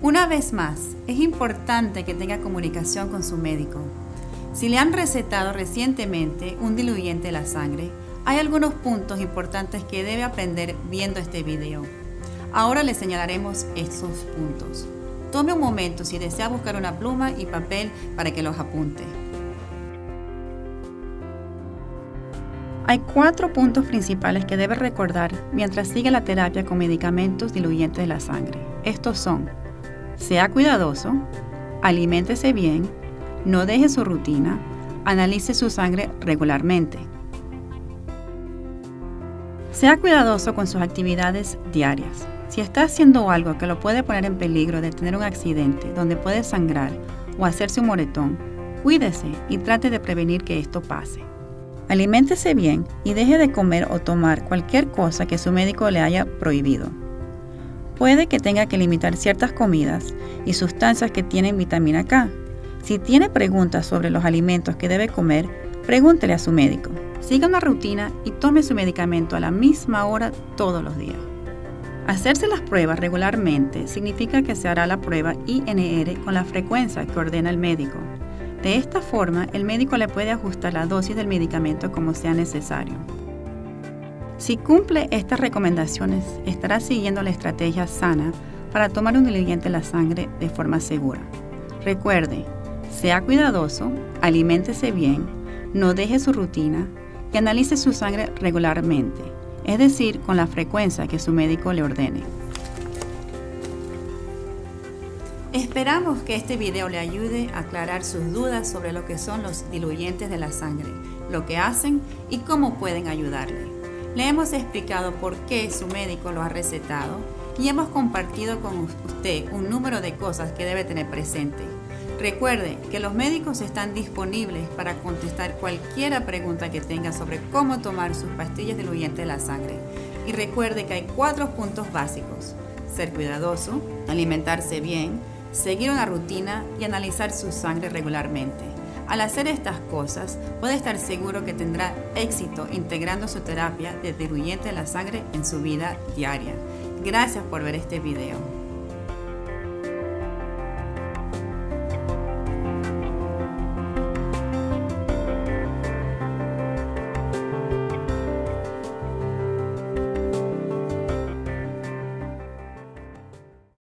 Una vez más, es importante que tenga comunicación con su médico. Si le han recetado recientemente un diluyente de la sangre, hay algunos puntos importantes que debe aprender viendo este video. Ahora le señalaremos estos puntos. Tome un momento si desea buscar una pluma y papel para que los apunte. Hay cuatro puntos principales que debe recordar mientras sigue la terapia con medicamentos diluyentes de la sangre. Estos son, sea cuidadoso, aliméntese bien, no deje su rutina, analice su sangre regularmente. Sea cuidadoso con sus actividades diarias. Si está haciendo algo que lo puede poner en peligro de tener un accidente donde puede sangrar o hacerse un moretón, cuídese y trate de prevenir que esto pase. Aliméntese bien y deje de comer o tomar cualquier cosa que su médico le haya prohibido. Puede que tenga que limitar ciertas comidas y sustancias que tienen vitamina K. Si tiene preguntas sobre los alimentos que debe comer, pregúntele a su médico. Siga una rutina y tome su medicamento a la misma hora todos los días. Hacerse las pruebas regularmente significa que se hará la prueba INR con la frecuencia que ordena el médico. De esta forma, el médico le puede ajustar la dosis del medicamento como sea necesario. Si cumple estas recomendaciones, estará siguiendo la estrategia sana para tomar un diluyente en la sangre de forma segura. Recuerde, sea cuidadoso, aliméntese bien, no deje su rutina y analice su sangre regularmente, es decir, con la frecuencia que su médico le ordene. Esperamos que este video le ayude a aclarar sus dudas sobre lo que son los diluyentes de la sangre, lo que hacen y cómo pueden ayudarle. Le hemos explicado por qué su médico lo ha recetado y hemos compartido con usted un número de cosas que debe tener presente. Recuerde que los médicos están disponibles para contestar cualquier pregunta que tenga sobre cómo tomar sus pastillas diluyentes de la sangre. Y recuerde que hay cuatro puntos básicos. Ser cuidadoso, alimentarse bien, seguir una rutina y analizar su sangre regularmente. Al hacer estas cosas, puede estar seguro que tendrá éxito integrando su terapia de diluyente de la sangre en su vida diaria. Gracias por ver este video.